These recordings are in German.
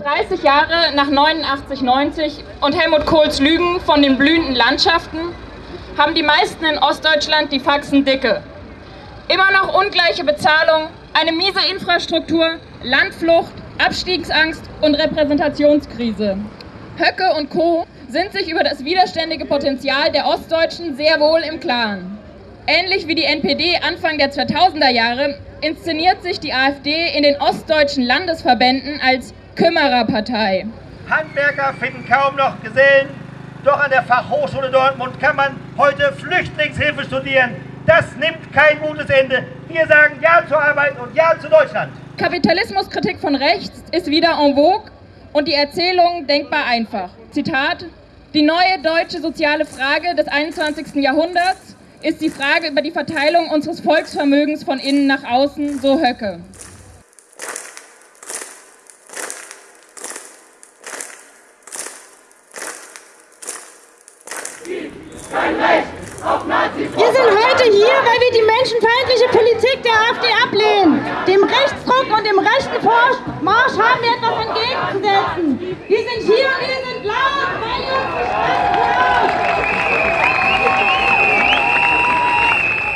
30 Jahre nach 89, 90 und Helmut Kohls Lügen von den blühenden Landschaften haben die meisten in Ostdeutschland die Faxen dicke. Immer noch ungleiche Bezahlung, eine miese Infrastruktur, Landflucht, Abstiegsangst und Repräsentationskrise. Höcke und Co. sind sich über das widerständige Potenzial der Ostdeutschen sehr wohl im Klaren. Ähnlich wie die NPD Anfang der 2000er Jahre inszeniert sich die AfD in den ostdeutschen Landesverbänden als Kümmererpartei. Handwerker finden kaum noch Gesellen, doch an der Fachhochschule Dortmund kann man heute Flüchtlingshilfe studieren. Das nimmt kein gutes Ende. Wir sagen Ja zur Arbeit und Ja zu Deutschland. Kapitalismuskritik von rechts ist wieder en vogue und die Erzählung denkbar einfach. Zitat: Die neue deutsche soziale Frage des 21. Jahrhunderts ist die Frage über die Verteilung unseres Volksvermögens von innen nach außen, so Höcke. Wir sind heute hier, weil wir die menschenfeindliche Politik der AfD ablehnen. Dem Rechtsdruck und dem rechten Marsch haben wir etwas entgegenzusetzen. Wir sind hier und wir sind laut, weil ihr uns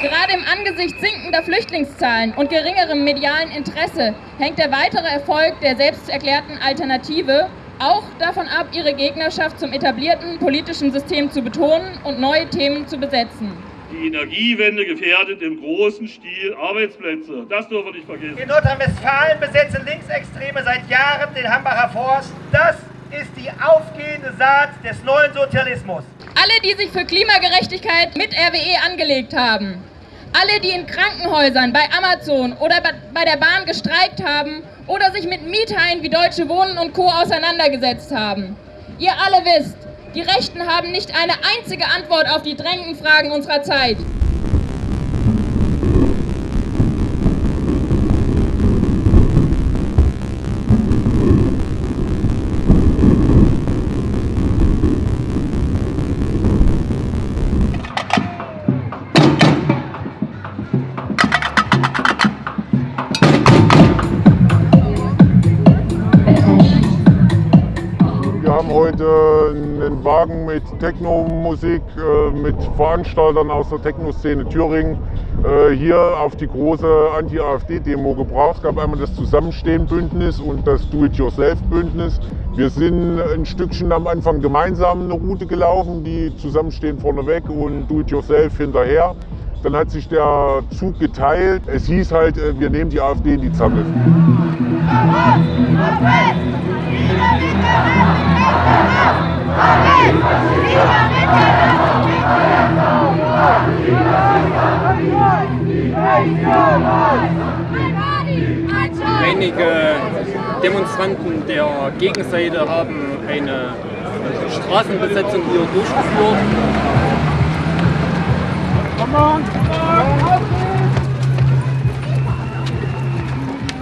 Gerade im Angesicht sinkender Flüchtlingszahlen und geringerem medialen Interesse hängt der weitere Erfolg der selbsterklärten Alternative auch davon ab, ihre Gegnerschaft zum etablierten politischen System zu betonen und neue Themen zu besetzen. Die Energiewende gefährdet im großen Stil Arbeitsplätze. Das dürfen wir nicht vergessen. In Nordrhein-Westfalen besetzen Linksextreme seit Jahren den Hambacher Forst. Das ist die aufgehende Saat des neuen Sozialismus. Alle, die sich für Klimagerechtigkeit mit RWE angelegt haben, alle, die in Krankenhäusern, bei Amazon oder bei der Bahn gestreikt haben oder sich mit Miethaien wie Deutsche Wohnen und Co. auseinandergesetzt haben. Ihr alle wisst, die Rechten haben nicht eine einzige Antwort auf die drängenden Fragen unserer Zeit. Heute einen Wagen mit Techno-Musik, äh, mit Veranstaltern aus der Techno-Szene Thüringen äh, hier auf die große Anti-AfD-Demo gebracht. Es gab einmal das Zusammenstehen-Bündnis und das Do-it-yourself-Bündnis. Wir sind ein Stückchen am Anfang gemeinsam eine Route gelaufen, die Zusammenstehen vorneweg und Do-it-yourself hinterher. Dann hat sich der Zug geteilt. Es hieß halt, äh, wir nehmen die AfD in die Zange. Einige Demonstranten der Gegenseite haben eine Straßenbesetzung hier durchgeführt.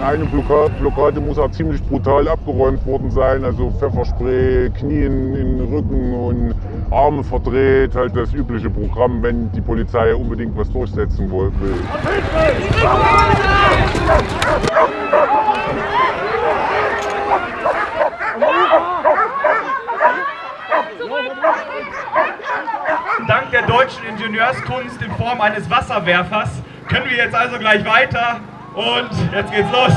Eine Blockade muss auch ziemlich brutal abgeräumt worden sein. Also Pfefferspray, Knien in den Rücken und Arme verdreht. Halt das übliche Programm, wenn die Polizei unbedingt was durchsetzen will. Dank der deutschen Ingenieurskunst in Form eines Wasserwerfers können wir jetzt also gleich weiter und jetzt geht's los.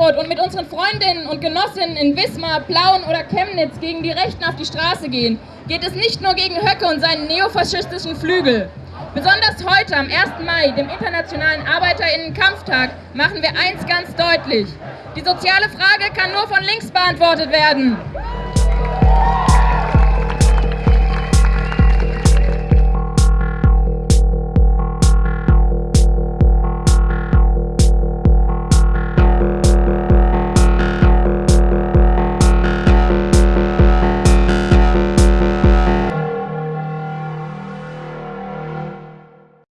Erfurt und mit unseren Freundinnen und Genossinnen in Wismar, Plauen oder Chemnitz gegen die Rechten auf die Straße gehen, geht es nicht nur gegen Höcke und seinen neofaschistischen Flügel. Besonders heute, am 1. Mai, dem Internationalen Arbeiterinnenkampftag, machen wir eins ganz deutlich. Die soziale Frage kann nur von links beantwortet werden.